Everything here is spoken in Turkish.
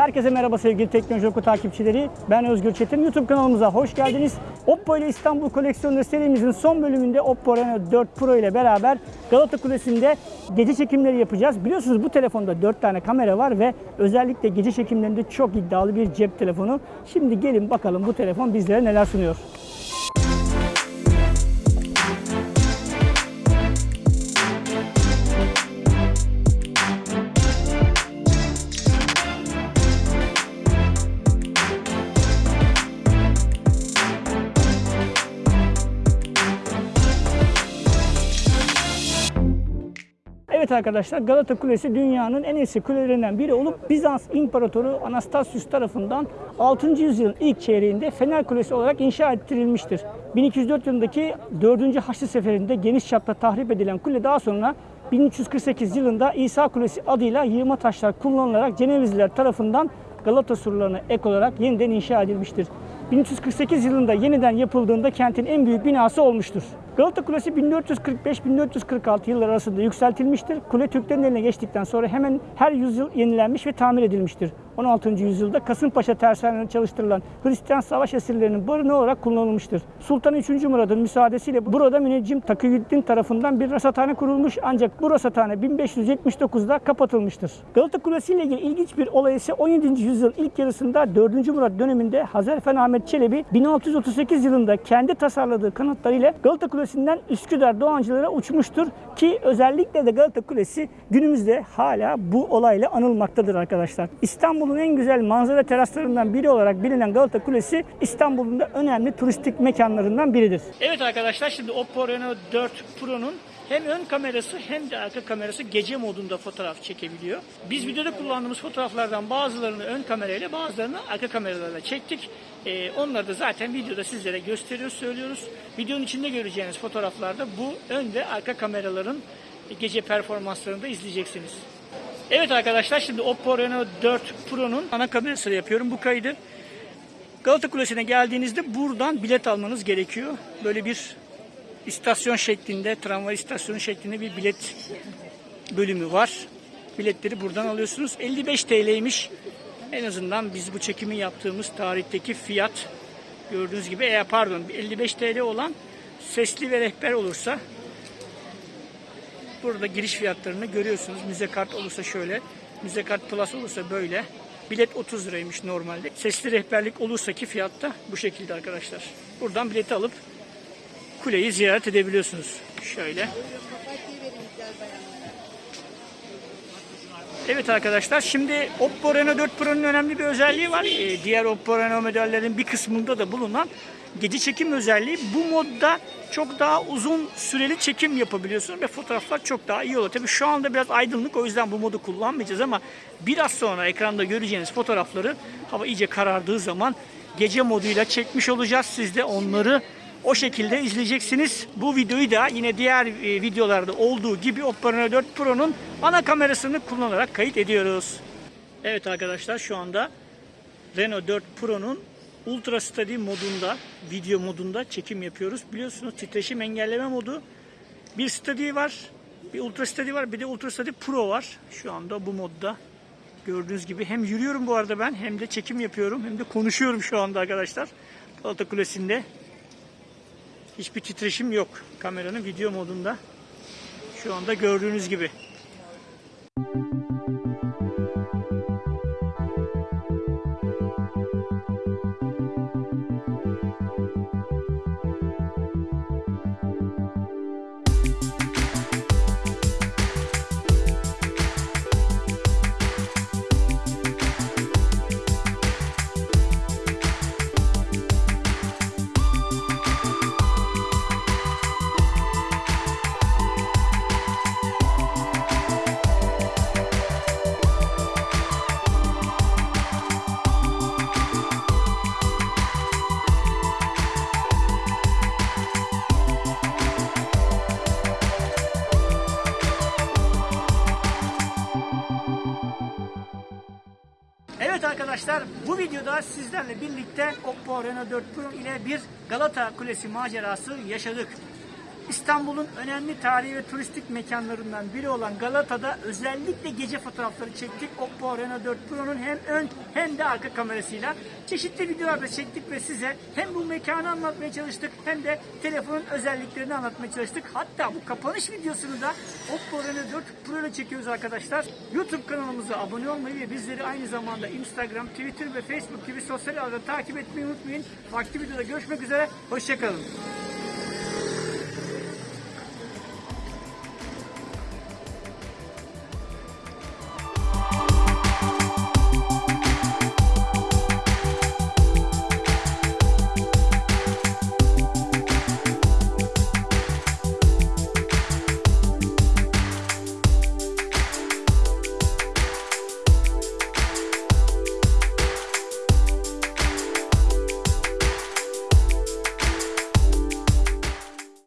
Herkese merhaba sevgili Teknoloji Oku takipçileri. Ben Özgür Çetin. YouTube kanalımıza hoş geldiniz. Oppo ile İstanbul koleksiyonu serimizin son bölümünde Oppo Reno 4 Pro ile beraber Galata Kulesi'nde gece çekimleri yapacağız. Biliyorsunuz bu telefonda 4 tane kamera var ve özellikle gece çekimlerinde çok iddialı bir cep telefonu. Şimdi gelin bakalım bu telefon bizlere neler sunuyor. Evet arkadaşlar Galata Kulesi dünyanın en eski kulelerinden biri olup Bizans İmparatoru Anastasius tarafından 6. yüzyılın ilk çeyreğinde Fener Kulesi olarak inşa ettirilmiştir. 1204 yılındaki 4. Haçlı Seferi'nde geniş çapta tahrip edilen kule daha sonra 1348 yılında İsa Kulesi adıyla yığma taşlar kullanılarak Cenevizliler tarafından Galata surlarına ek olarak yeniden inşa edilmiştir. 1348 yılında yeniden yapıldığında kentin en büyük binası olmuştur. Galata Kulesi 1445-1446 yıllar arasında yükseltilmiştir. Kule Türklerin eline geçtikten sonra hemen her yüzyıl yenilenmiş ve tamir edilmiştir. 16. yüzyılda Kasımpaşa tersanelerinde çalıştırılan Hristiyan savaş esirlerinin barınağı olarak kullanılmıştır. Sultan 3. Murad'ın müsaadesiyle burada müneccim Takiyüddin tarafından bir rasathane kurulmuş ancak bu rasathane 1579'da kapatılmıştır. Galata Kulesi ile ilgili ilginç bir olay ise 17. yüzyıl ilk yarısında 4. Murat döneminde Hazarfen Ahmet Çelebi 1638 yılında kendi tasarladığı kanatlarıyla Galata Kulesi'nden Üsküdar Doğancılara uçmuştur ki özellikle de Galata Kulesi günümüzde hala bu olayla anılmaktadır arkadaşlar. İstanbul'un en güzel manzara teraslarından biri olarak bilinen Galata Kulesi İstanbul'un da önemli turistik mekanlarından biridir. Evet arkadaşlar şimdi Oppo Reno 4 Pro'nun hem ön kamerası hem de arka kamerası gece modunda fotoğraf çekebiliyor. Biz videoda kullandığımız fotoğraflardan bazılarını ön kamerayla bazılarını arka kameralarla çektik. Ee, onları da zaten videoda sizlere gösteriyoruz, söylüyoruz. Videonun içinde göreceğiniz fotoğraflarda bu ön ve arka kameraların gece performanslarını da izleyeceksiniz. Evet arkadaşlar şimdi Oppo Reno 4 Pro'nun ana kamerasıyla yapıyorum bu kaydı. Galata Kulesi'ne geldiğinizde buradan bilet almanız gerekiyor. Böyle bir istasyon şeklinde, tramvay istasyonu şeklinde bir bilet bölümü var. Biletleri buradan alıyorsunuz. 55 TL'ymiş. En azından biz bu çekimi yaptığımız tarihteki fiyat gördüğünüz gibi eğer pardon 55 TL olan sesli ve rehber olursa burada giriş fiyatlarını görüyorsunuz. Müze kart olursa şöyle, müze kart plus olursa böyle. Bilet 30 liraymış normalde. Sesli rehberlik olursa ki fiyat da bu şekilde arkadaşlar. Buradan bileti alıp kuleyi ziyaret edebiliyorsunuz. Şöyle. Evet arkadaşlar şimdi Oppo Reno 4 Pro'nun önemli bir özelliği var. Ee, diğer Oppo Reno modellerin bir kısmında da bulunan gece çekim özelliği. Bu modda çok daha uzun süreli çekim yapabiliyorsunuz ve fotoğraflar çok daha iyi oluyor. Tabii şu anda biraz aydınlık o yüzden bu modu kullanmayacağız ama biraz sonra ekranda göreceğiniz fotoğrafları hava iyice karardığı zaman gece moduyla çekmiş olacağız. Siz de onları o şekilde izleyeceksiniz. Bu videoyu da yine diğer e, videolarda olduğu gibi Oppo Reno 4 Pro'nun ana kamerasını kullanarak kayıt ediyoruz. Evet arkadaşlar şu anda Reno 4 Pro'nun Ultra Steady modunda, video modunda çekim yapıyoruz. Biliyorsunuz titreşim engelleme modu. Bir Steady var, bir Ultra Steady var, bir de Ultra Steady Pro var. Şu anda bu modda. Gördüğünüz gibi hem yürüyorum bu arada ben hem de çekim yapıyorum hem de konuşuyorum şu anda arkadaşlar. Galata Kulesi'nde. Hiçbir titreşim yok kameranın video modunda. Şu anda gördüğünüz gibi. Evet arkadaşlar bu videoda sizlerle birlikte Oppo Reno 4 Pro ile bir Galata Kulesi macerası yaşadık. İstanbul'un önemli tarihi ve turistik mekanlarından biri olan Galata'da özellikle gece fotoğrafları çektik. Oppo Reno 4 Pro'nun hem ön hem de arka kamerasıyla. Çeşitli videolar da çektik ve size hem bu mekanı anlatmaya çalıştık hem de telefonun özelliklerini anlatmaya çalıştık. Hatta bu kapanış videosunu da Oppo Reno 4 Pro ile çekiyoruz arkadaşlar. YouTube kanalımıza abone olmayı ve bizleri aynı zamanda Instagram, Twitter ve Facebook gibi sosyal ağlarda takip etmeyi unutmayın. Farklı videoda görüşmek üzere. Hoşçakalın.